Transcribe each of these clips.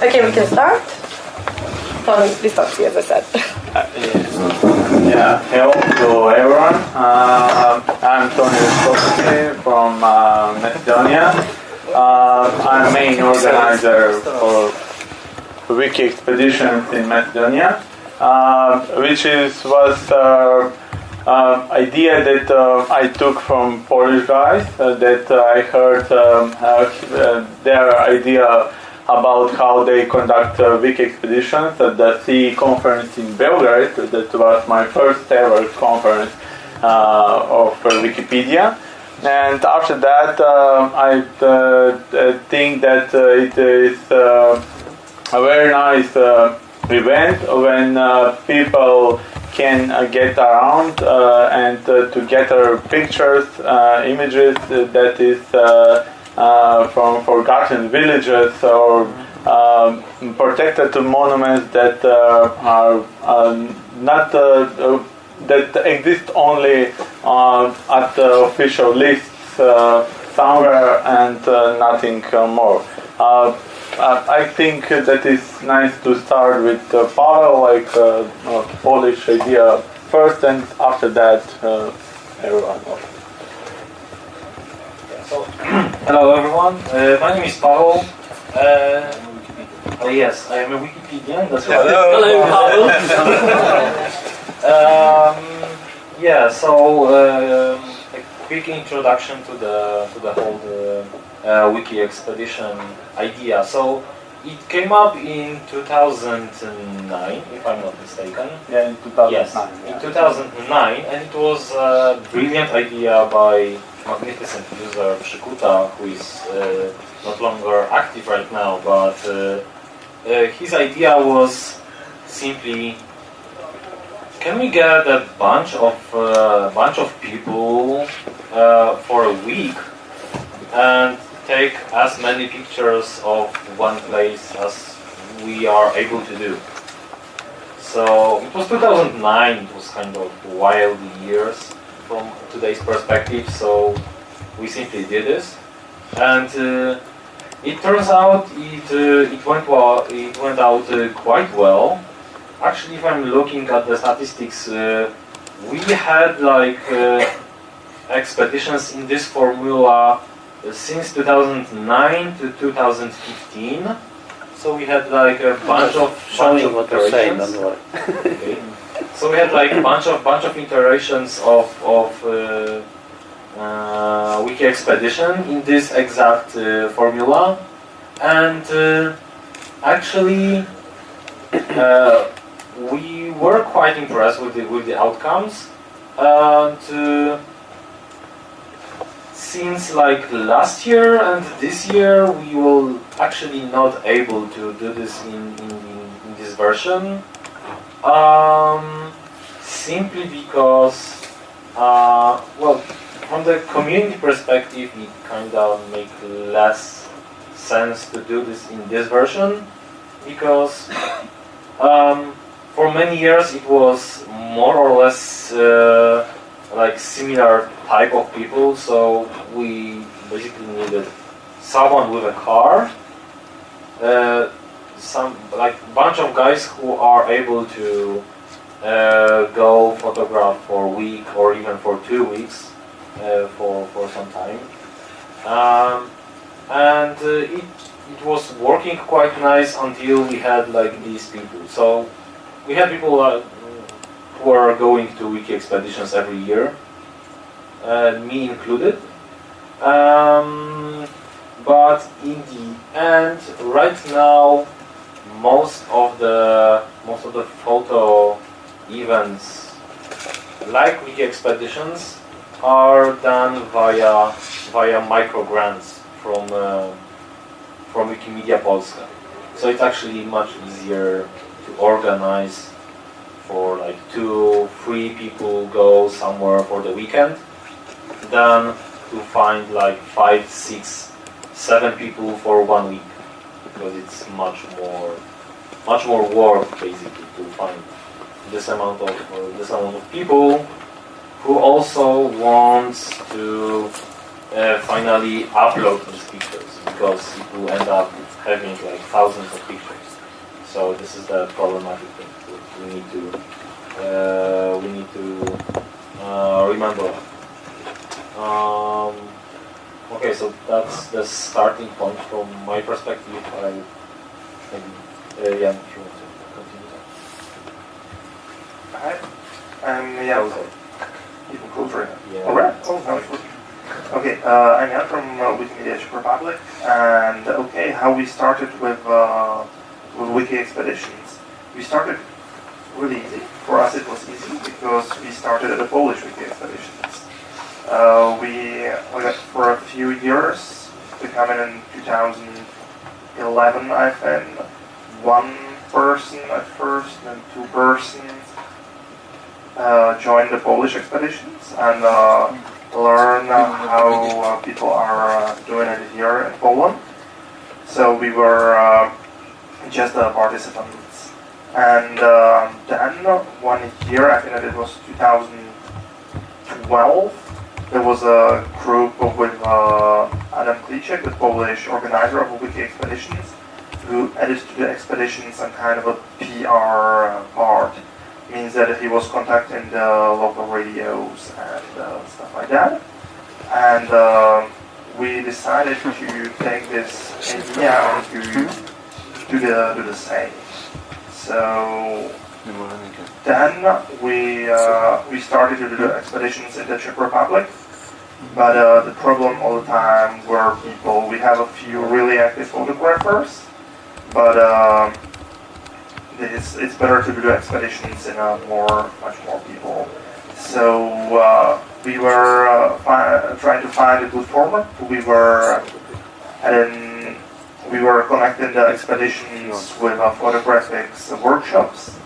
Okay, we can start. From distancing, as I said. Uh, yeah. yeah, hello to everyone. Uh, I'm Tony Skopsky from uh, Macedonia. Uh, I'm main organizer for Wiki Expeditions in Macedonia, uh, which is was uh, uh, idea that uh, I took from Polish guys uh, that I heard um, their idea about how they conduct uh, wiki expeditions at the CE conference in Belgrade. That was my first ever conference uh, of uh, Wikipedia. And after that, uh, I uh, think that uh, it is a very nice event when people can uh, get around uh, and uh, to gather pictures, images that is uh, from forgotten villages or um, protected monuments that uh, are uh, not that exist only at the official lists somewhere and nothing more. I think that it's nice to start with uh, Pavel, like Polish idea first, and after that, everyone else. So, hello everyone. Uh, my name is Pavel. Uh, oh yes, I am a Wikipedian. That's right. Hello, um, yeah. So um, a quick introduction to the to the whole uh, uh, wiki expedition idea. So it came up in 2009, if I'm not mistaken. Yeah, in 2009. Yes, yeah. in 2009, and it was a brilliant idea by magnificent user Przykuta, who is uh, not longer active right now, but uh, uh, his idea was simply can we get a bunch of uh, bunch of people uh, for a week and take as many pictures of one place as we are able to do. So it was 2009. It was kind of wild years from today's perspective. So we simply did this, and uh, it turns out it uh, it went well. It went out uh, quite well. Actually, if I'm looking at the statistics, uh, we had like uh, expeditions in this formula uh, since 2009 to 2015. So we had like a bunch of bunch of what you're saying. Okay. So we had like a bunch of bunch of iterations of of uh, uh, wiki expedition in this exact uh, formula, and uh, actually uh, we were quite impressed with the with the outcomes. And uh, since like last year and this year, we will actually not able to do this in in, in this version. Um, simply because, uh, well, from the community perspective, it kind of make less sense to do this in this version because um, for many years it was more or less uh, like similar type of people. So we basically needed someone with a car. Uh, some like bunch of guys who are able to uh, go photograph for a week or even for two weeks uh, for for some time, um, and uh, it it was working quite nice until we had like these people. So we had people uh, who are going to wiki expeditions every year, uh, me included. Um, but in the end, right now, most of the most of the photo events, like wiki expeditions, are done via via micro grants from uh, from Wikimedia Polska. So it's actually much easier to organize for like two, three people go somewhere for the weekend than to find like five, six, seven people for one week because it's much more, much more work basically to find this amount of uh, this amount of people who also wants to uh, finally upload these pictures because it will end up having like thousands of pictures. So this is the problematic thing we need to uh, we need to uh, remember. Um, okay, so that's the starting point from my perspective. I maybe yeah, if you want to continue. Hi. Um, yeah, Okay. even closer. Yeah. All right. Oh, it's. Okay, uh, I'm Jan from uh, Wikimedia Czech Republic, and okay, how we started with uh, with Wiki expeditions. We started really easy. For us, it was easy because we started at the Polish Wiki expeditions. Uh, we for a few years, becoming in 2011, I think, one person at first, then two persons uh, join the Polish expeditions and uh, learn how uh, people are uh, doing it here in Poland. So we were uh, just participants. And then one year, I think that it was 2012, there was a group with Adam Kliczek, the Polish organizer of Wiki expeditions, who added to the expedition some kind of a PR uh, part means that he was contacting the local radios and uh, stuff like that. And uh, we decided to take this idea to do the, do the same. So then we, uh, we started to do the expeditions in the Czech Republic. But uh, the problem all the time were people, we have a few really active photographers, but um, it's, it's better to do expeditions in a more, much more people. So uh, we were uh, trying to find a good format. We were and we were connecting the expeditions with uh, photographics workshops.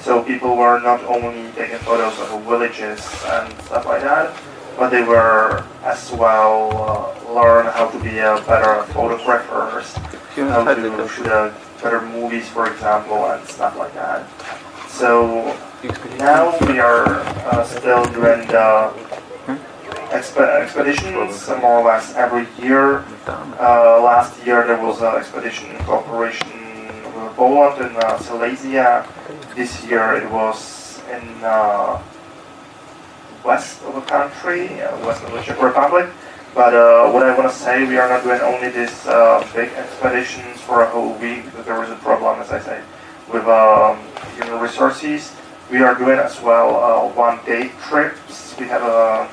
So people were not only taking photos of villages and stuff like that, but they were as well uh, learn how to be a better photographers, how to a better movies, for example, and stuff like that. So now we are uh, still doing the exp- expeditions more or less every year. Uh, last year there was an expedition in cooperation with Poland in uh, Silesia. This year it was in uh, west of the country, uh, west of the Czech Republic. But uh, what I want to say, we are not doing only these uh, big expeditions for a whole week because there is a problem, as I say, with um, human resources. We are doing as well uh, one-day trips. We have a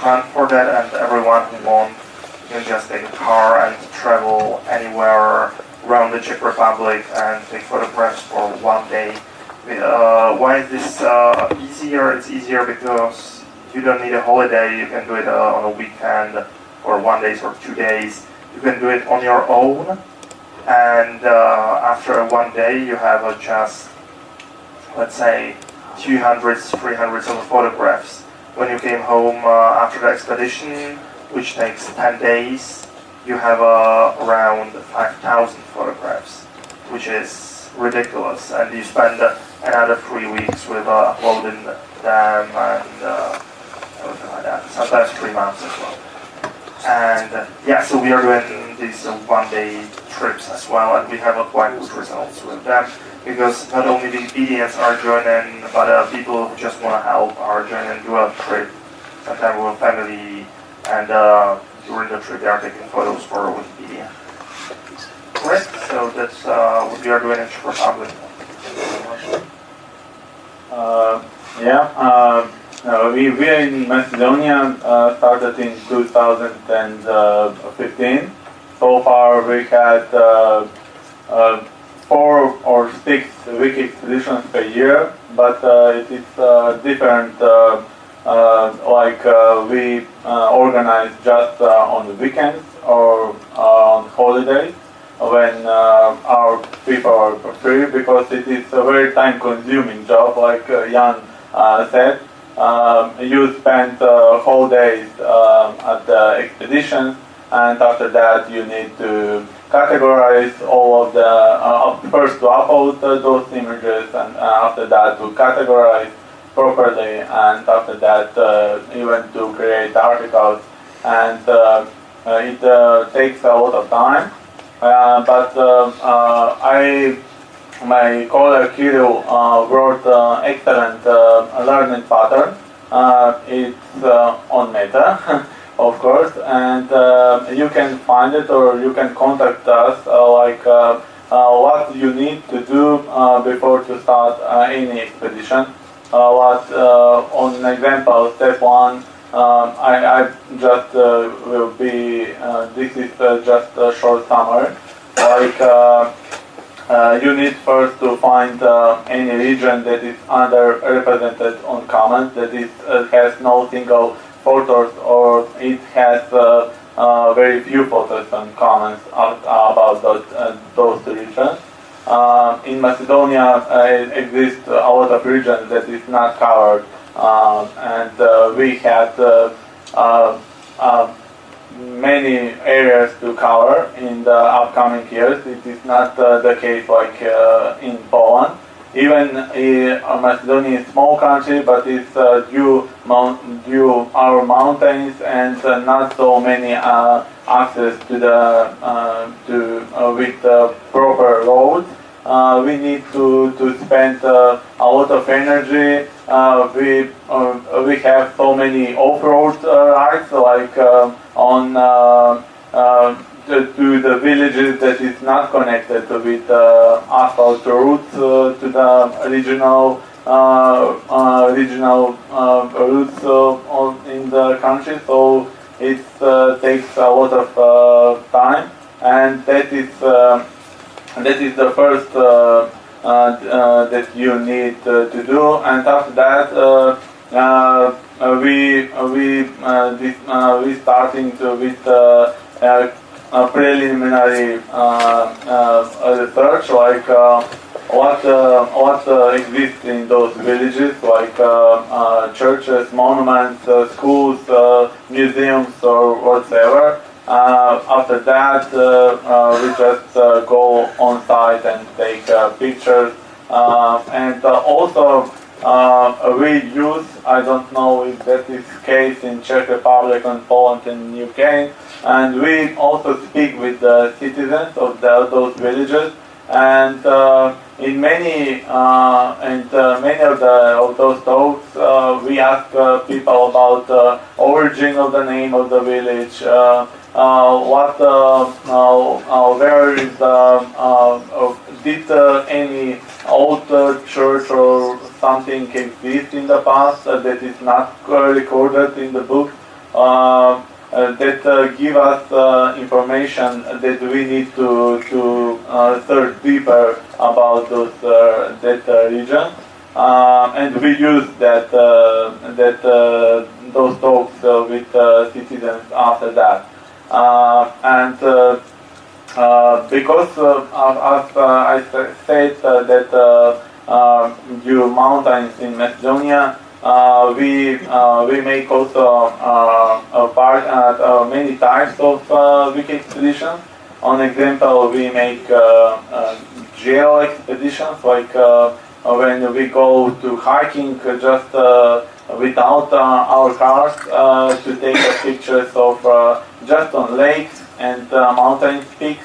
grant for that, and everyone who wants can just take a car and travel anywhere around the Czech Republic and take photographs for one day. Uh, why is this uh, easier? It's easier because you don't need a holiday. You can do it uh, on a weekend or one day or two days. You can do it on your own. And uh, after one day, you have uh, just, let's say, 200, 300 of photographs. When you came home uh, after the expedition, which takes 10 days, you have uh, around 5,000 photographs, which is ridiculous. And you spend another three weeks with uh, uploading them and uh, everything like that. Sometimes three months as well. And uh, yeah, so we are doing these uh, one-day trips as well, and we have a quite good results with them because not only the Wikipedians are joining, but uh, people who just want to help are joining do a trip, sometimes with family, and uh, during the trip they are taking photos for Wikipedia. Great, so that's uh, what we are doing in Czech Republic. Uh, yeah, uh, we, in Macedonia uh, started in 2015. So far we had uh, uh, four or six wiki expeditions per year, but uh, it is uh, different. Uh, like we organize just on the weekends or on holidays when our people are free because it is a very time consuming job like Jan said. Um, you spend uh, whole days um, at the expedition and after that you need to categorize all of the, uh, first to upload those images and uh, after that to categorize properly and after that uh, even to create articles and uh, it uh, takes a lot of time. But uh, I, my colleague Kirill uh, wrote uh, excellent uh, learning pattern. It's on Meta, of course, and you can find it or you can contact us like what you need to do before to start any expedition. What on example, step one, um, I, I just uh, will be, uh, this is uh, just a short summary. Like, uh, you need first to find uh, any region that is underrepresented on Commons, that is, uh, has no single photos or it has uh, uh, very few photos and comments about those, uh, those regions. In Macedonia, exists a lot of regions that is not covered, um, and we had many areas to cover in the upcoming years. It is not uh, the case like uh, in Poland. Even uh, Macedonia is a small country, but it's due, mount, due our mountains and not so many access to the to with uh, proper roads. Uh, we need to to spend uh, a lot of energy. Uh, we we have so many off-road rides like um on uh, uh, to, to the villages that is not connected with uh, asphalt routes to the regional regional routes in the country. So it takes a lot of time, and that is that is the first uh, uh, that you need uh, to do. And after that. Uh, uh, we uh, we uh, this, uh, we starting to with uh, a preliminary research like what what exists in those villages like churches, monuments, schools, museums, or whatever. Uh, after that, uh, uh, we just go on site and take pictures, and also uh, we use, I don't know if that is case in Czech Republic and Poland and UK, and we also speak with the citizens of the, those villages, and uh, in many uh, and uh, many of the of those talks, uh, we ask uh, people about the origin of the name of the village, what, uh, uh, uh, where is uh, uh, did uh, any old uh, church or something exist in the past uh, that is not uh, recorded in the book? Uh, uh, that uh, give us uh, information that we need to to uh, search deeper about those uh, that uh, region. Uh, and we use that uh, that uh, those talks uh, with uh, citizens after that. uh, and because as I said that you mountains in Macedonia, uh, we uh, we make also uh, part, uh, many types of uh, wiki expeditions. On example, we make uh, uh, geo expeditions, like uh, when we go to hiking just without our cars to take pictures of just on lakes and uh, mountain peaks.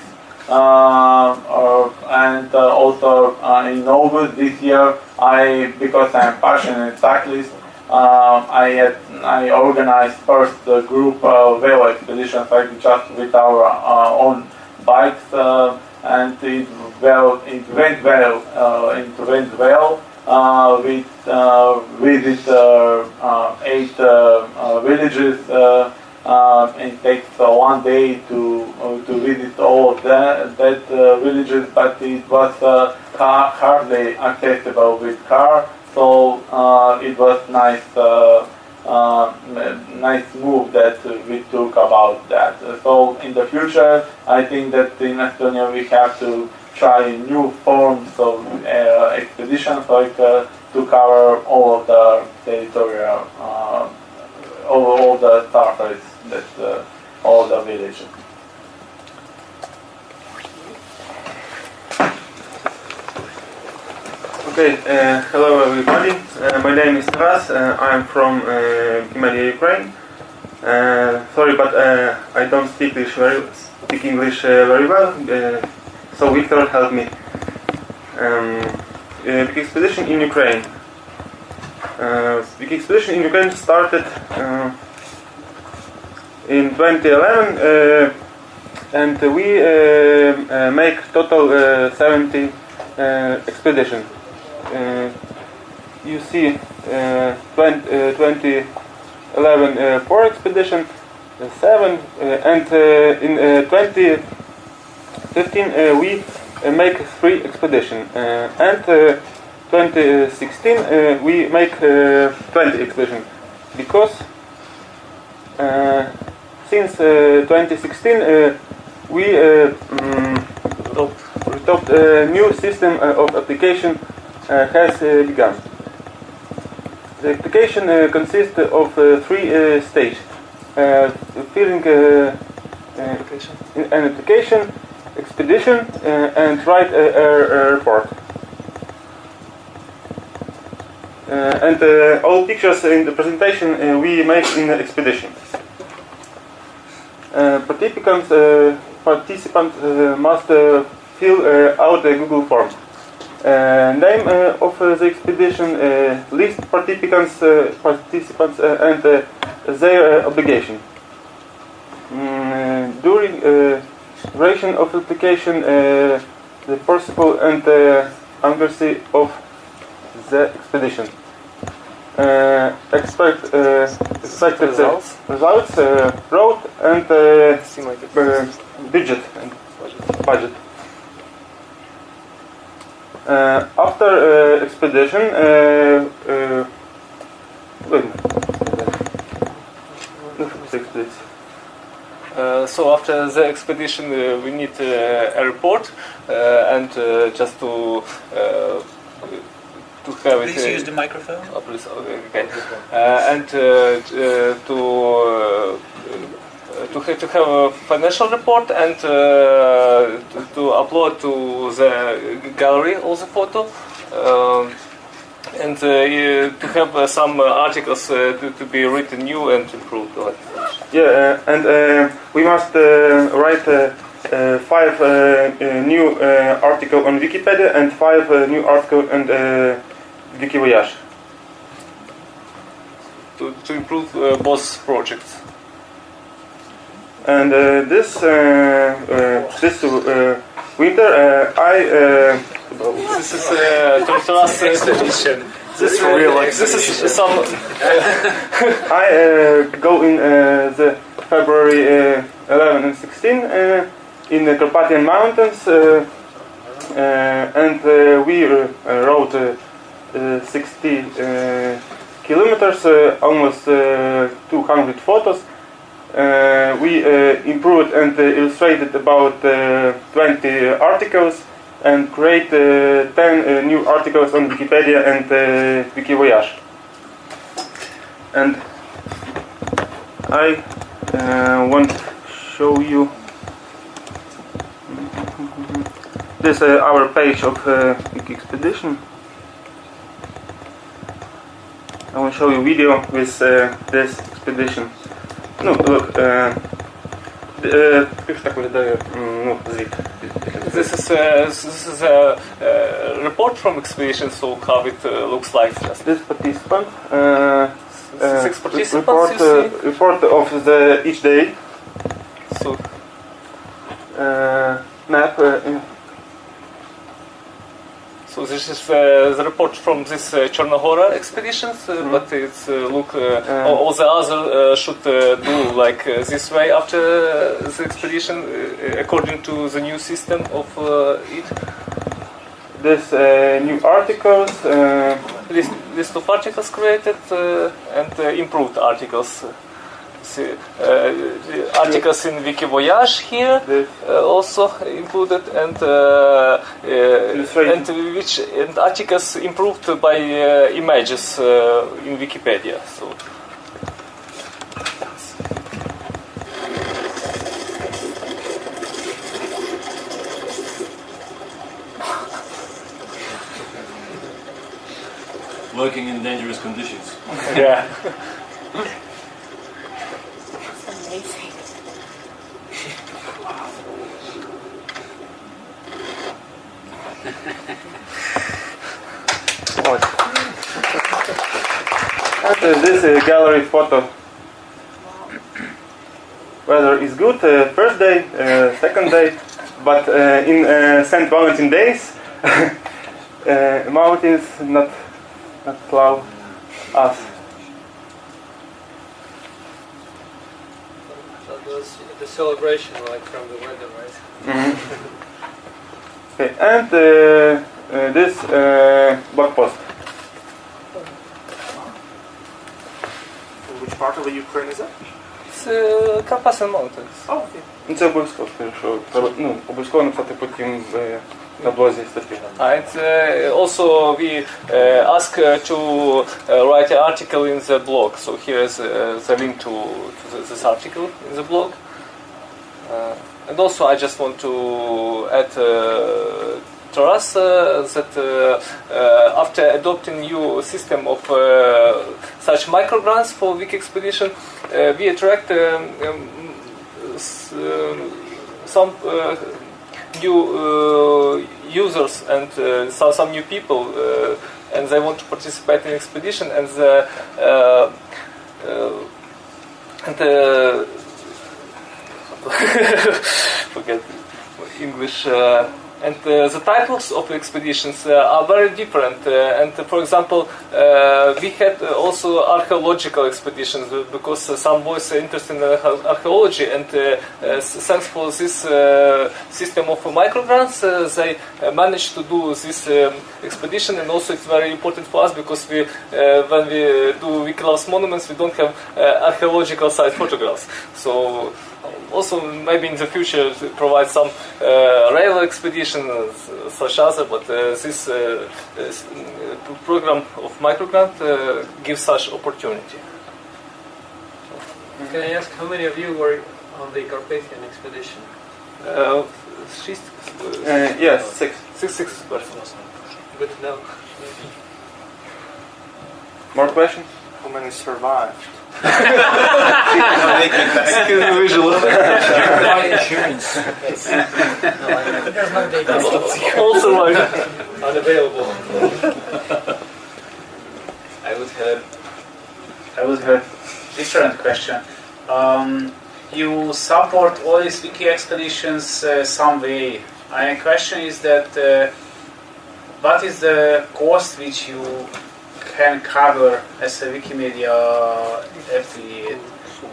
Uh, or, and uh, also uh, in August this year, I because I'm passionate cyclist, uh, I had, I organized first a group uh, velo expeditions like just with our uh, own bikes, uh, and it well it went well. Uh, it went well. Uh, we uh, visit uh, uh, eight uh, uh, villages. Uh, uh, it takes one day to uh, to visit all of that, that uh, villages, but it was car, hardly accessible with car. So it was nice, uh, nice move that we took about that. So in the future, I think that in Estonia we have to try new forms of uh, expeditions, like uh, to cover all of the territorial, all, all the surface that uh, all the villages. Okay, uh, hello everybody. Uh, my name is Taras. Uh, I'm from uh, Imalia, Ukraine. Uh, sorry, but uh, I don't speak English very speak English uh, very well. Uh, so Victor help me. Um, uh, wiki expedition in Ukraine. Uh, wiki expedition in Ukraine started uh, in 2011, uh, and we uh, uh, make total uh, 70 uh, expedition. You see, uh, 20, uh, 2011 uh, four expedition, seven, and in uh, 2015 uh, we make three expedition, and uh, 2016 uh, we make uh, 20 expedition, because uh, since uh, 2016 uh, we uh, mm, a new system of application uh, has uh, begun. The application uh, consists of three uh, stages. Uh, filling an application, expedition, and write a, a, a report. Uh, and uh, all pictures in the presentation uh, we make in the expedition. Uh, participants uh, uh, must fill out a Google form. Name of the expedition, list participants, participants and their uh, obligation. Mm, during uh, duration of application, uh, the possible and accuracy of the expedition. Uh, expect uh, expected Results. results, uh, route and uh, uh, budget and budget. Uh, after uh, expedition, uh, uh, wait a minute. No, six, please. Uh, so after the expedition, uh, we need uh, a report uh, and uh, just to uh, to have it. Please uh, use the microphone. Oh, please, okay. Uh, and uh, uh, to uh, to have, to have a financial report and uh, to, to upload to the gallery all the photo. Um, and uh, to have uh, some uh, articles uh, to, to be written new and improved. Yeah, uh, and uh, we must uh, write uh, uh, five uh, uh, new uh, article on Wikipedia and five uh, new article on uh, Wikivoyage. to, to improve uh, both projects. And uh, this uh, uh, this uh, winter, uh, I uh, This is uh, to, to us expedition. This, uh, this is some I uh, go in uh, the February uh, 11 and 16 uh, in the Carpathian Mountains, uh, uh, and uh, we uh, rode 60 uh, kilometers, uh, almost uh, 200 photos. We improved and illustrated about uh, 20 articles and create uh, 10 uh, new articles on Wikipedia and uh, Wikivoyage. And I uh, want to show you this uh, our page of uh, Expedition. I want to show you video with uh, this expedition. No, look. Uh, uh, już tak wydaje, mm, no, zwik. This is a, this is a, uh report from expedition, so how it uh, looks like. Just This participant. Uh, uh, Six participants, report, uh, report of the each day. so Uh, map. So this is uh, the report from this uh, Chornohora expeditions, uh, but it's uh, look uh, all, all the other uh, should uh, do like uh, this way after uh, the expedition uh, according to the new system of uh, it. this uh, new articles. Uh, list, list of articles created uh, and uh, improved articles. See, uh, articles in Wikivoyage here uh, also included and uh, uh, and which and articles improved by uh, images uh, in Wikipedia. So Working in dangerous conditions. yeah. Ось. And uh, this uh, gallery photo. Weather is good. Uh, first day, uh, second day, but uh, in uh, Saint Valentin days, uh, mountains not not cloud us. So those, the celebration like from the weather, right? Okay, and uh, uh, this uh, blog post. Which part of the Ukraine is that? It's uh, Carpathian Mountains. Oh, okay. Ну, Це обов'язково, скажу, що треба ну, обов'язково написати потім е, на блозі статті. And uh, also we uh, ask uh, to uh, write an article in the blog. So here is uh, the link to, to the, this article in the blog. And also I just want to add uh, Taras uh, that uh, uh, after adopting new system of uh, such micro grants for wiki Expedition, uh, we attract um, um, um, some new users and some, new people and they want to participate in expedition and the and forget English uh, and uh, the titles of expeditions uh, are very different. Uh, and for example, uh, we had also archaeological expeditions uh, because some boys are interested in archae- archaeology. And thanks for this system of microgrants, they managed to do this um, expedition. And also, it's very important for us because we, when we do Wiki Loves Monuments, we don't have archaeological site photographs. So also maybe in the future to provide some uh, rail expedition uh, such as but uh, this uh, uh, program of microgrant uh, gives such opportunity. Can I ask how many of you were on the Carpathian expedition? Uh, six, Е, yes, six. six, six persons. Good to know. More questions? How many survived? Also like Unavailable. I would have, I would have different question. Um, you support all these wiki expeditions uh, some way. My question is that uh, what is the cost which you can cover as a Wikimedia affiliate?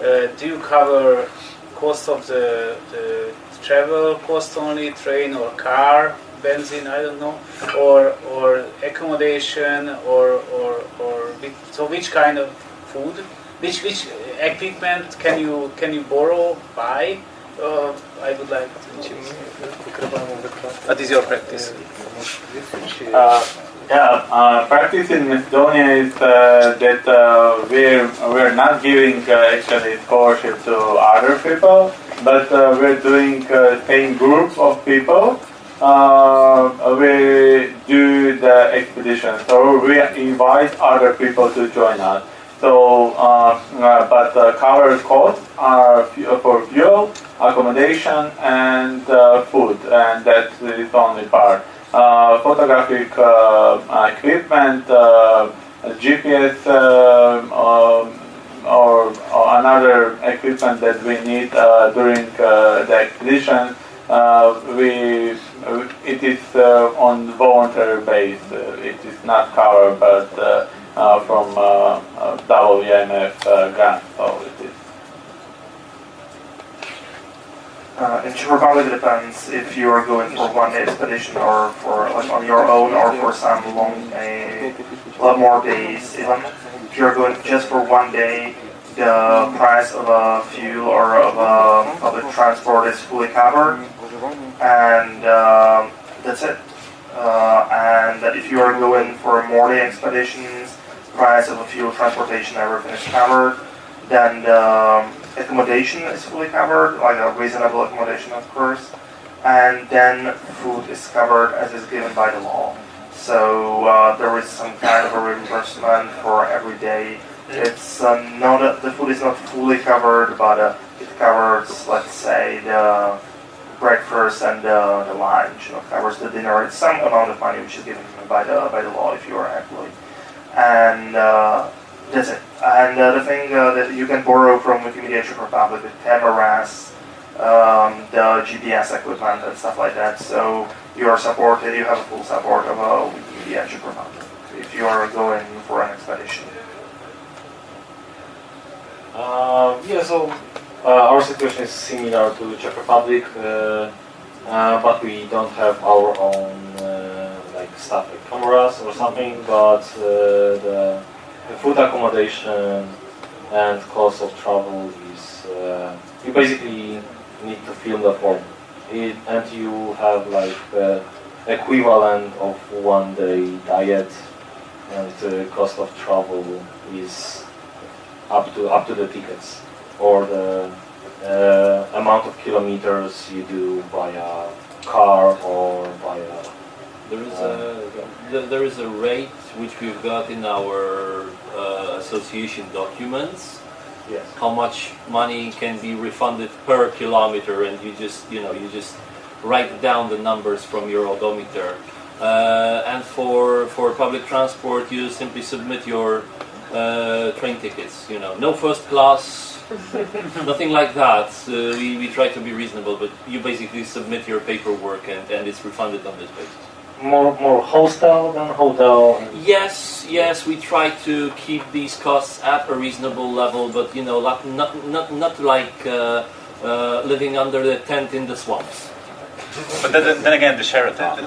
Uh, do you cover cost of the, the travel cost only, train or car, benzene, I don't know, or or accommodation, or or or which, so which kind of food, which which equipment can you can you borrow, buy? Uh, I would like to. What is your practice? Uh, yeah, uh, practice in Macedonia is uh, that uh, we're we're not giving uh, actually scholarship to other people, but uh, we're doing uh, same group of people. We do the expedition, so we invite other people to join us. So, but uh, cover costs are for fuel, accommodation, and food, and that's the only part. Uh, photographic uh, equipment, uh, GPS, um, or, or another equipment that we need during the expedition. We it is on voluntary base. It is not covered, but uh, from uh, WMF uh, grant. So it is. Uh, it probably depends if you are going for one expedition or for like on your own or for some long, a lot more days. If you're going just for one day, the price of a fuel or of a public transport is fully covered, and um, that's it. Uh, and that if you are going for more day expeditions, price of a fuel, transportation, everything is covered. Then the um, accommodation is fully covered, like a reasonable accommodation, of course. And then food is covered as is given by the law. So uh, there is some kind of a reimbursement for every day. It's uh, not the food is not fully covered, but uh, it covers, let's say, the breakfast and uh, the lunch, you know, covers the dinner. It's some amount of money which is given by the by the law if you are an employee, and uh, that's it. And uh, the thing uh, that you can borrow from Wikimedia Czech Republic, the cameras, um, the GPS equipment and stuff like that. So you are supported. You have a full support of uh, Wikimedia Czech Republic if you are going for an expedition. Uh, yeah, so uh, our situation is similar to the Czech Republic, uh, uh, but we don't have our own like stuff like cameras or something. But the, the food accommodation and cost of travel is uh, you basically need to film the form, it, and you have like the equivalent of one day diet, and cost of travel is up to up to the tickets or the uh, amount of kilometers you do via car or via There is a th- there is a rate which we've got in our uh, association documents. yes How much money can be refunded per kilometer, and you just you know you just write down the numbers from your odometer. Uh, and for for public transport, you simply submit your uh, train tickets. You know, no first class, nothing like that. Uh, we, we try to be reasonable, but you basically submit your paperwork and, and it's refunded on this basis. More more hostel than hotel. Yes, yes, we try to keep these costs at a reasonable level, but you know, not not not, not like uh, uh, living under the tent in the swamps. But then, then again, the Sheraton.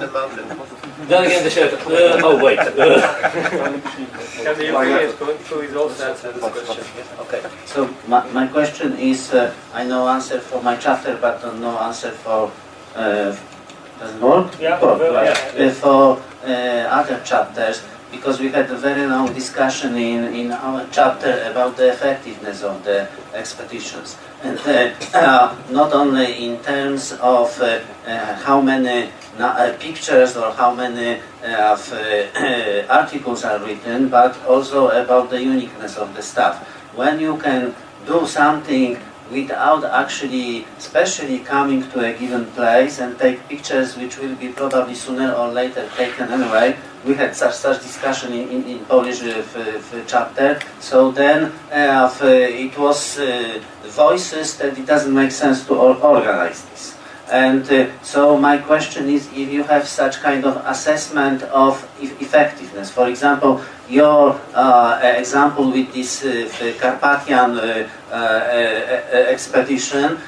Then again, the shelter. Uh, oh wait. Uh, Can the Europeans go please also answer this question? Okay, so my, my question is, uh, I know answer for my chapter, but don't answer for, work? Yeah, right. yeah, for uh, other chapters, because we had a very long discussion in, in our chapter about the effectiveness of the expeditions. And uh, uh, not only in terms of uh, uh, how many na- uh, pictures or how many uh, uh, articles are written, but also about the uniqueness of the stuff. When you can do something without actually specially coming to a given place and take pictures which will be probably sooner or later taken anyway. We had such such discussion in, in, in Polish uh, chapter. So then uh, it was uh, voices that it doesn't make sense to or- organize this. And uh, so my question is if you have such kind of assessment of e- effectiveness. For example, your uh, example with this uh, Carpathian uh, expedition,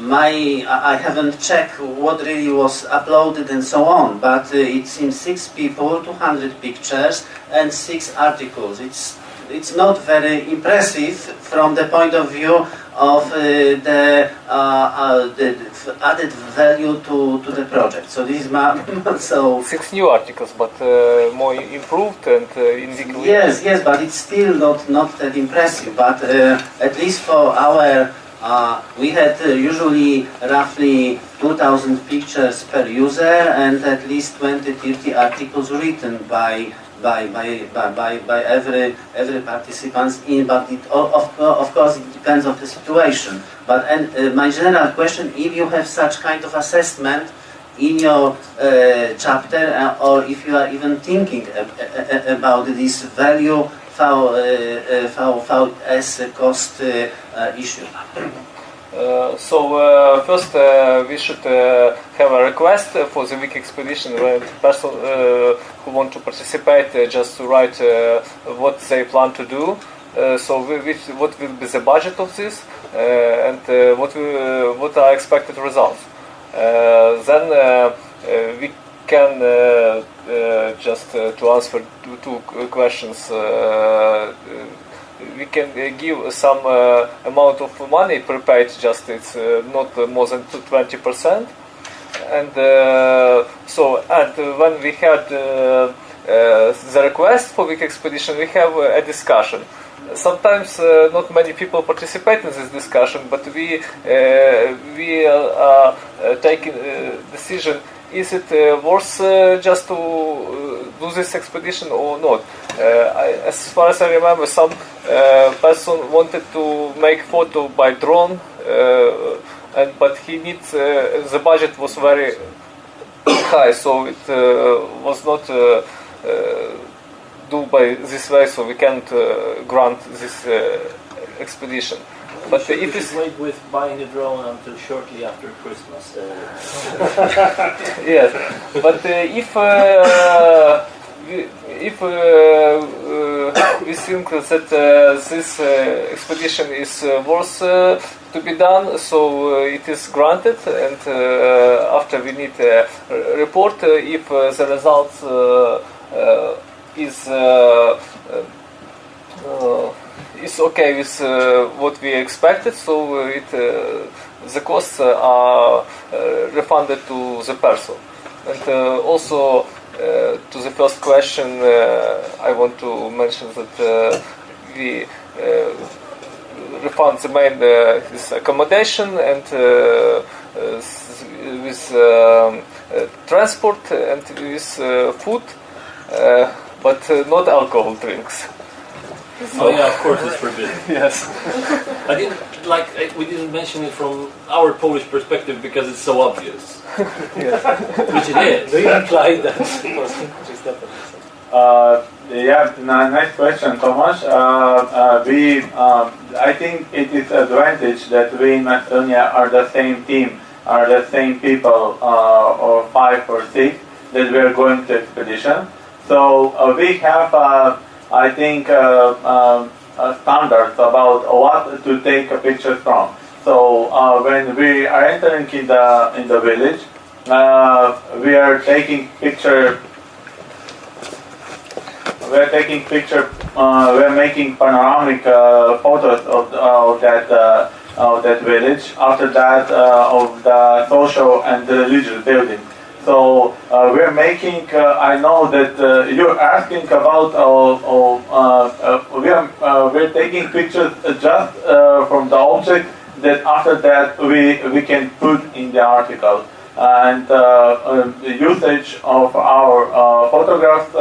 my I haven't checked what really was uploaded and so on, but it seems six people, 200 pictures, and six articles. It's it's not very impressive from the point of view of uh, the, uh, uh, the added value to, to the project. So this is my so Six new articles, but uh, more improved and uh, in Wikileaks. Yes, yes, but it's still not not that impressive. But uh, at least for our, uh, we had uh, usually roughly 2,000 pictures per user and at least 20, 30 articles written by by by by by, every every participants in. But it of of course it depends on the situation. But and uh, my general question: if you have such kind of assessment in your uh, chapter, uh, or if you are even thinking about this value for, uh, uh, a cost uh, uh, issue. Uh, so uh, first uh, we should uh, have a request for the wiki expedition where the person uh, who want to participate uh, just to write uh, what they plan to do. Uh, so what will be the budget of this and what what are expected results. Then we can just to answer two, two questions. We can uh, give some uh, amount of money page, just it's uh, not more than 20%. And so, and when we had the request for wiki expedition, we have a discussion. Sometimes uh, not many people participate in this discussion, but we uh, we are taking decision is it uh, worth uh, just to uh, do this expedition or not? Uh, I, as far as I remember, some uh, person wanted to make photo by drone uh, and but he needs the budget was very high, so it was not do by this way, so we can't grant this expedition. But should, if it's wait with buying a drone until shortly after Christmas. Uh, yes, but uh, if uh, we- if uh, uh, we think that uh, this uh, expedition is uh, worth uh, to be done, so uh, it is granted, and uh, after we need a report uh, if uh, the results uh, uh, is. Uh, okay with uh, what we expected, so it, uh, the costs are uh, refunded to the person. And also to the first question, I want to mention that we refund the main uh, this accommodation and uh, uh, with um, transport and with food, but not alcohol drinks. oh yeah, of course it's forbidden. Yes. I didn't like I, we didn't mention it from our Polish perspective because it's so obvious, which it is. Do you imply that? Uh, yeah, nice question, Tomasz. Uh, uh, we, um, I think it is advantage that we in Macedonia are the same team, are the same people, uh, or five or six that we are going to expedition. So uh, we have, uh, I think, uh, um, uh, standards about what to take a picture from. So uh, when we are entering in the in the village, uh, we are taking picture we're taking picture, uh, we're making panoramic uh, photos of, of that uh, of that village. After that, uh, of the social and the religious building. So uh, we're making. Uh, I know that uh, you're asking about. Uh, uh, uh, we are we're taking pictures just from the object that after that we we can put in the article and uh, the usage of our photographs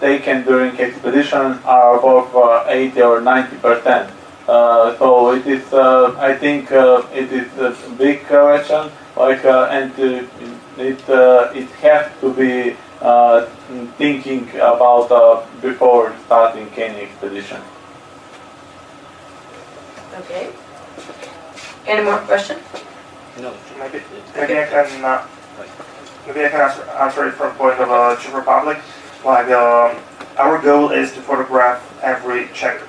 taken during expedition are above uh, 80 or 90 percent. So it is, I think, it is a big correction. Like, and it uh, it has to be uh, thinking about uh, before starting any expedition. Okay. Any more questions? No. Maybe, maybe I can uh, maybe I can answer, answer it from point of uh, Czech Republic. Like um, our goal is to photograph every Czech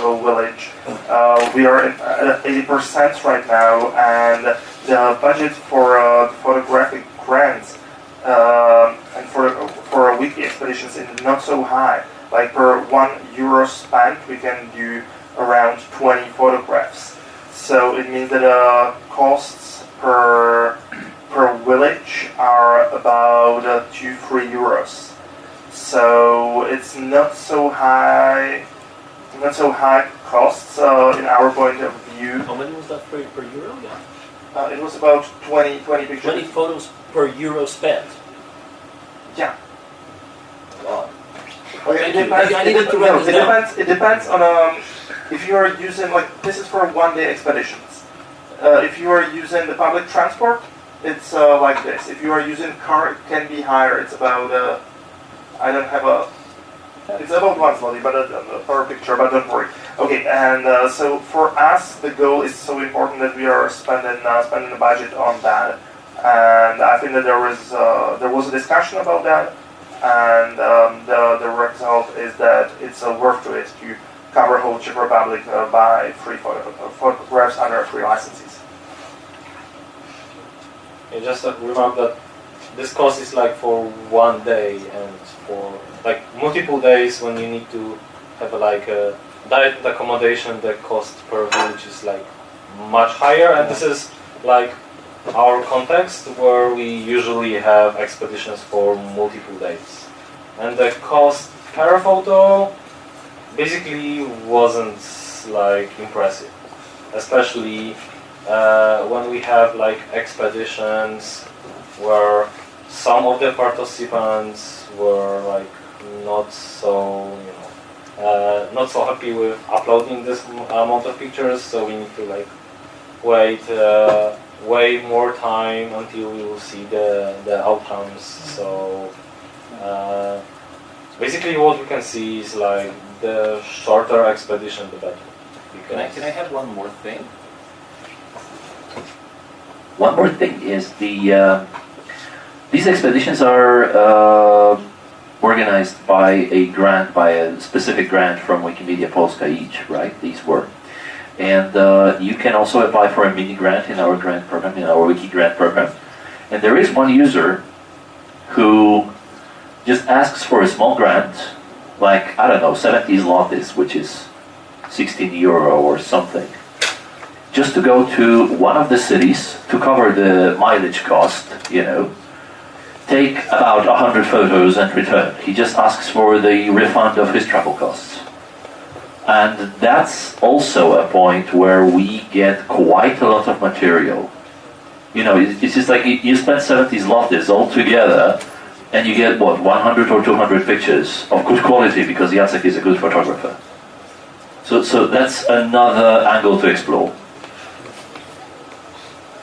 village. Uh, we are at 80% right now, and the budget for uh, photographic grants um and for for a wiki expeditions is not so high. Like per one euro spent, we can do around 20 photographs. So it means that uh, costs per per village are about uh, two three euros. So it's not so high, not so high costs uh, in our point of view. How many was that per, per euro? Yeah. Uh, it was about 20, 20 pictures. 20 photos per euro spent. Yeah. Wow. Okay, Thank it you. depends. I It, needed to no, it depends. It depends on um, if you are using like this is for one day expeditions. Uh, if you are using the public transport, it's uh, like this. If you are using car, it can be higher. It's about uh, I don't have a. It's about one zloty, but uh, uh, per picture. But don't worry. Okay, and uh, so for us, the goal is so important that we are spending uh, spending a budget on that. And I think that there was uh, there was a discussion about that, and um, the the result is that it's uh, worth to it to cover whole Czech Republic uh, by free uh, photographs under free licenses. You just uh, remember that this cost is like for one day and for like multiple days when you need to have a, like a and accommodation. The cost per village is like much higher, and this is like our context where we usually have expeditions for multiple days, and the cost per photo basically wasn't like impressive, especially uh, when we have like expeditions where some of the participants were like not so you know uh, not so happy with uploading this amount of pictures so we need to like wait uh, way more time until we will see the, the outcomes. So uh, basically what we can see is like the shorter expedition the better. Can I, can I have one more thing? One more thing is the uh, these expeditions are uh, organized by a grant, by a specific grant from Wikimedia Polska each, right? These were. And uh, you can also apply for a mini grant in our grant program, in our Wiki grant program. And there is one user who just asks for a small grant, like, I don't know, 70 zlotys, which is 16 euro or something, just to go to one of the cities to cover the mileage cost, you know, take about 100 photos and return. He just asks for the refund of his travel costs. And that's also a point where we get quite a lot of material. You know, it's just like you spend 70 zlotys all together and you get, what, 100 or 200 pictures of good quality because Jacek is a good photographer. So, so that's another angle to explore.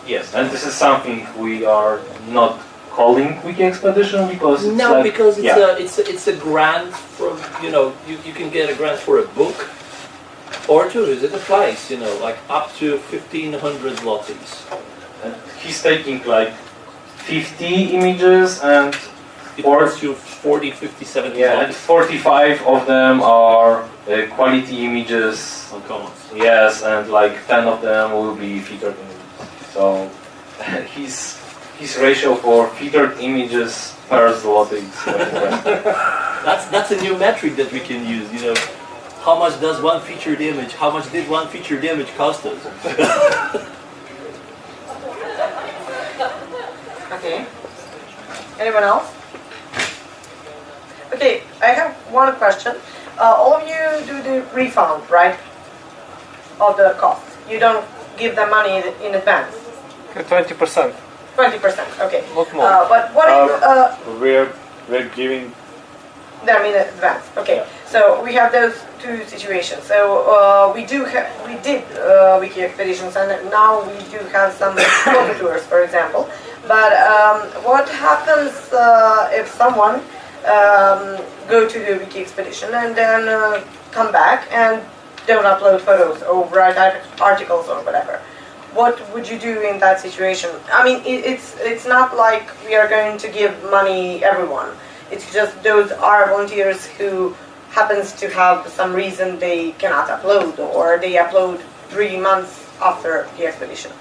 Yes, and this is something we are not calling Wiki Expedition because it's No, like, because it's yeah. a it's a, it's a grant from you know you, you can get a grant for a book or to visit a place you know like up to fifteen hundred zlotys. And he's taking like 50 images and It Or- costs you 40, 50, 70 yeah, and 45 of them are uh, quality images. on Commons. Yes, and like 10 of them will be featured images. So his his ratio for featured images per zloty is. That's that's a new metric that we can use. You know, how much does one featured image? How much did one featured image cost us? Okay. Anyone else? Okay, I have one question. Uh, all of you do the refund, right? Of the cost. You don't give them money in advance. Twenty percent, Twenty percent. Okay. not more. Uh, but what if uh, We're we're giving them in advance? Okay. So we have those two situations. So uh, we do have, we did uh, wiki expeditions, and now we do have some photo tours, for example. But um, what happens uh, if someone um, go to the wiki expedition and then uh, come back and don't upload photos or write articles or whatever? What would you do in that situation? I mean, it, it's it's not like we are going to give money everyone. It's just those are volunteers who happens to have some reason they cannot upload or they upload three months after the expedition.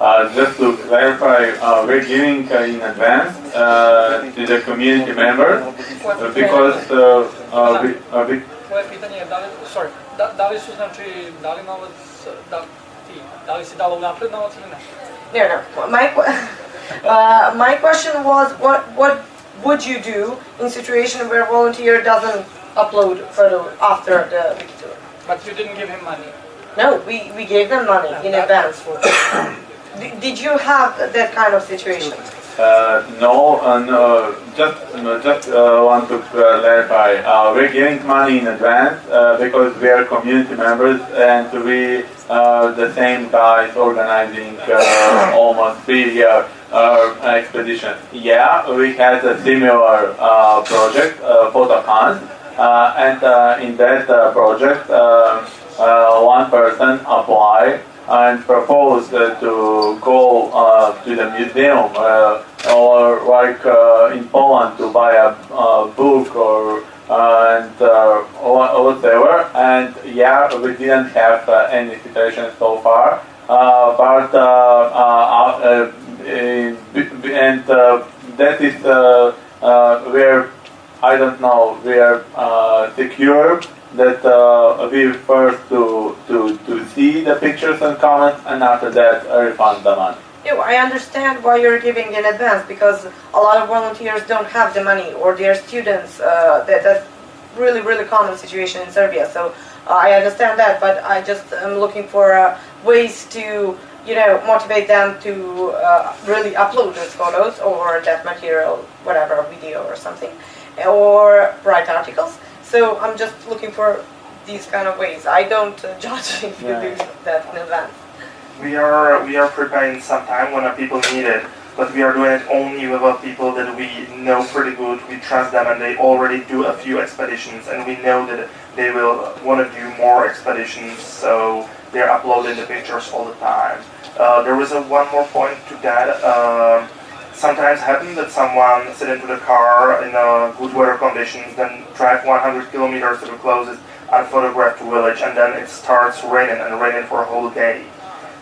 Uh, just to clarify, uh, we're giving uh, in advance uh, to the community members uh, because uh, uh, we, uh, we, Moje pitanje je da li, sorry, da, da li su znači dali novac, da, ti, da li si dalo unapred novac ili ne? No, no. My que- uh, my question was, what what would you do in situation where volunteer doesn't upload photo after the wiki tour? But you didn't give him money. No, we, we gave them money in advance. that's did you have that kind of situation? uh, no, uh, no, just no, just uh, want to clarify. Uh, we're giving money in advance uh, because we are community members and we uh, the same guys organizing uh, almost three year uh, expedition. Yeah, we had a similar uh, project, uh, Photocon, uh, and in that project, one person applied and proposed to go to the museum or like in Poland to buy a, a book or and uh, wha- whatever. And yeah, we didn't have uh, any situation so far. Uh, but uh, uh, uh, b- and uh, that is uh, uh, where I don't know we are uh, secure that uh, we first to, to to see the pictures and comments and after that uh, refund the money. I understand why you're giving in advance because a lot of volunteers don't have the money or they're students. Uh, that, that's really, really common situation in Serbia. So uh, I understand that, but I just am looking for uh, ways to, you know, motivate them to uh, really upload those photos or that material, whatever, video or something, or write articles. So I'm just looking for these kind of ways. I don't uh, judge if you Yeah. do that in advance. We are we are preparing some time when people need it, but we are doing it only with our people that we know pretty good. We trust them, and they already do a few expeditions, and we know that they will want to do more expeditions. So they're uploading the pictures all the time. Uh, there was a one more point to that. Um sometimes happen that someone sit into the car in a good weather conditions, then drive 100 kilometers to the closest unphotographed village, and then it starts raining and raining for a whole day.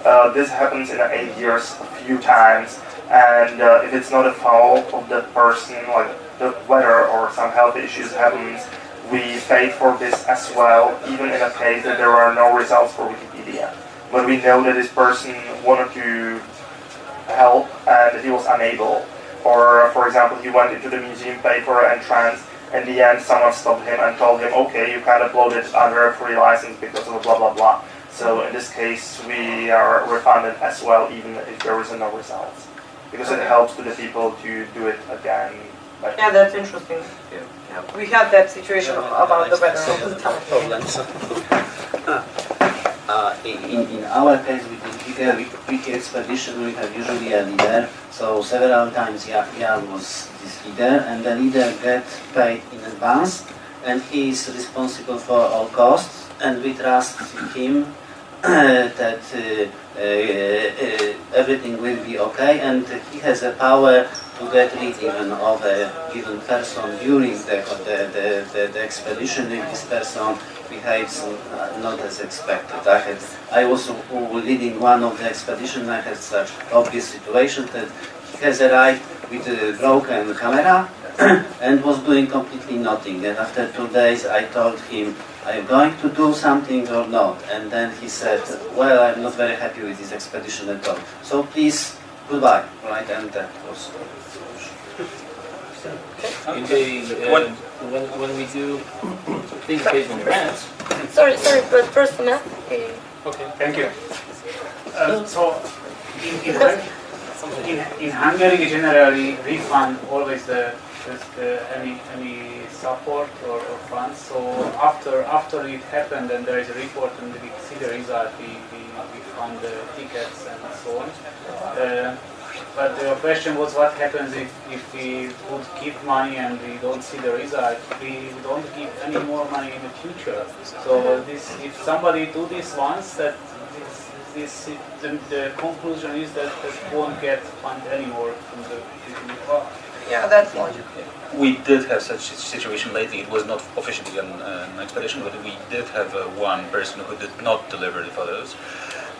Uh, this happens in eight years a few times, and uh, if it's not a fault of the person, like the weather or some health issues happens, we pay for this as well, even in a case that there are no results for Wikipedia. But we know that this person wanted to help and he was unable. Or, for example, he went into the museum, paid for an in the end someone stopped him and told him, okay, you can't upload it under a free license because of blah blah blah. So in this case, we are refunded as well, even if there is no results, because it helps to the people to do it again. But Yeah, that's interesting. Yeah. Yeah. We had that situation about the weather all the time. problems. Uh, in, in- in our case, with the bigger wiki- wiki expedition, we have usually a leader. So several times Jan, Jan was this leader, and the leader get paid in advance, and he is responsible for all costs, and we trust him that uh, uh, uh, everything will be okay, and he has a power to get rid even of a given person during the, the, the, the, expedition if this person behaves not as expected. I had, I was leading one of the expedition. I had such obvious situation that he has arrived with a broken camera and was doing completely nothing. And after two days, I told him, "Are you going to do something or not?" And then he said, "Well, I'm not very happy with this expedition at all. So please, goodbye." Right, and that was. In the, uh, when, when we do things based on grants, Sorry, sorry, but first, Matt. Okay, thank you. Uh, so, in, in, Hung- in, in Hungary, generally refund always the, the, the any any support or, or funds. So after after it happened and there is a report and we see the result, we, we, we fund the tickets and so on. Uh, but the question was what happens if, if we would give money and we don't see the result, we don't give any more money in the future. So this, if somebody do this once, that this, the, the conclusion is that that won't get fund anymore from the. Yeah, that's logic. We did have such a situation lately. It was not officially an, an expedition, but we did have uh, one person who did not deliver the photos.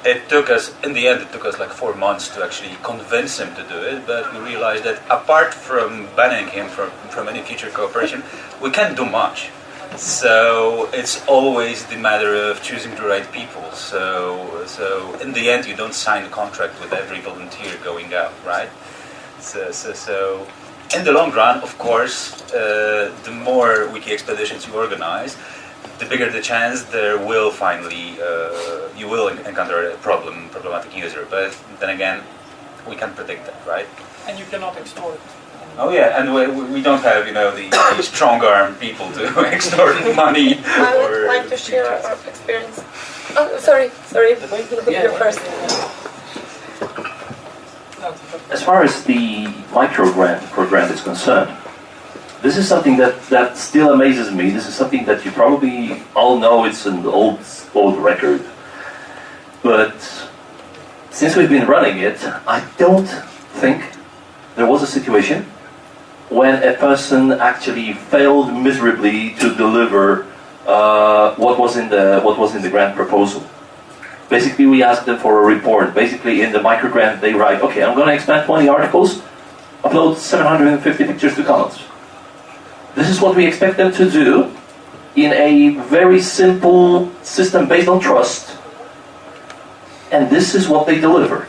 It took us, in the end, it took us like four months to actually convince him to do it. But we realized that apart from banning him from, from any future cooperation, we can't do much. So it's always the matter of choosing the right people. So, so in the end, you don't sign a contract with every volunteer going out, right? So, so, so in the long run, of course, uh, the more wiki expeditions you organize, the bigger the chance there will finally uh, you will encounter a problem, problematic user. But then again, we can't predict that, right? And you cannot extort. Oh yeah, and we, we don't have you know the, the strong arm people to extort money. I would or like to share our experience. Oh, sorry, sorry. You're first. As far as the microgrant program is concerned, this is something that, that still amazes me. This is something that you probably all know it's an old old record. But since we've been running it, I don't think there was a situation when a person actually failed miserably to deliver uh, what was in the what was in the grant proposal. Basically, we ask them for a report. Basically, in the micro grant, they write, "Okay, I'm going to expand 20 articles, upload 750 pictures to Commons." This is what we expect them to do in a very simple system based on trust, and this is what they deliver.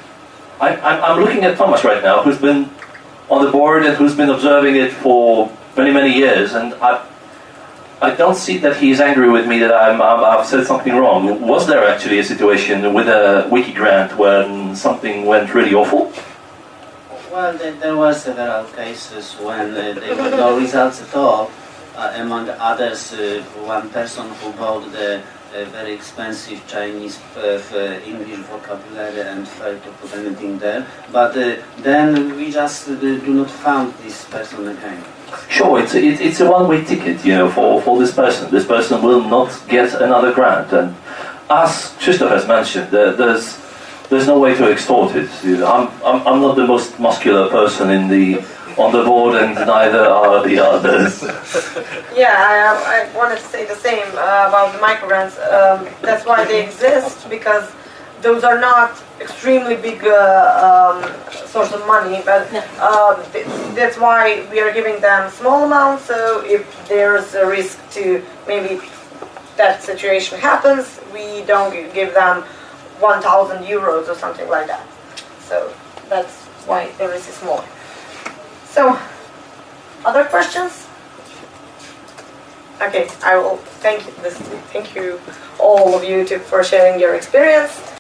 I, I'm, I'm looking at Thomas right now, who's been on the board and who's been observing it for many, many years, and I, I don't see that he is angry with me that I'm, I'm, I've said something wrong. Was there actually a situation with a wiki grant when something went really awful? Well, there, there were several cases when uh, there were no results at all. Uh, among others, uh, one person who bought the very expensive Chinese uh, uh, English vocabulary and try to put anything there. But uh, then we just do not found this person again. Sure, it's, it, it's a one-way ticket, you know, for, for this person. This person will not get another grant. And as Krzysztof has mentioned, there, there's, there's no way to extort it. You know, I'm, I'm, I'm not the most muscular person in the, on the board, and neither are the others. Yeah, I, I wanted to say the same uh, about the micro grants. Um, that's why they exist because those are not extremely big uh, um, source of money, but uh, th- that's why we are giving them small amounts. So if there's a risk to maybe that situation happens, we don't give them 1,000 euros or something like that. So that's why the risk is smaller. So, other questions? Okay, I will thank you, this, thank you all of you to, for sharing your experience.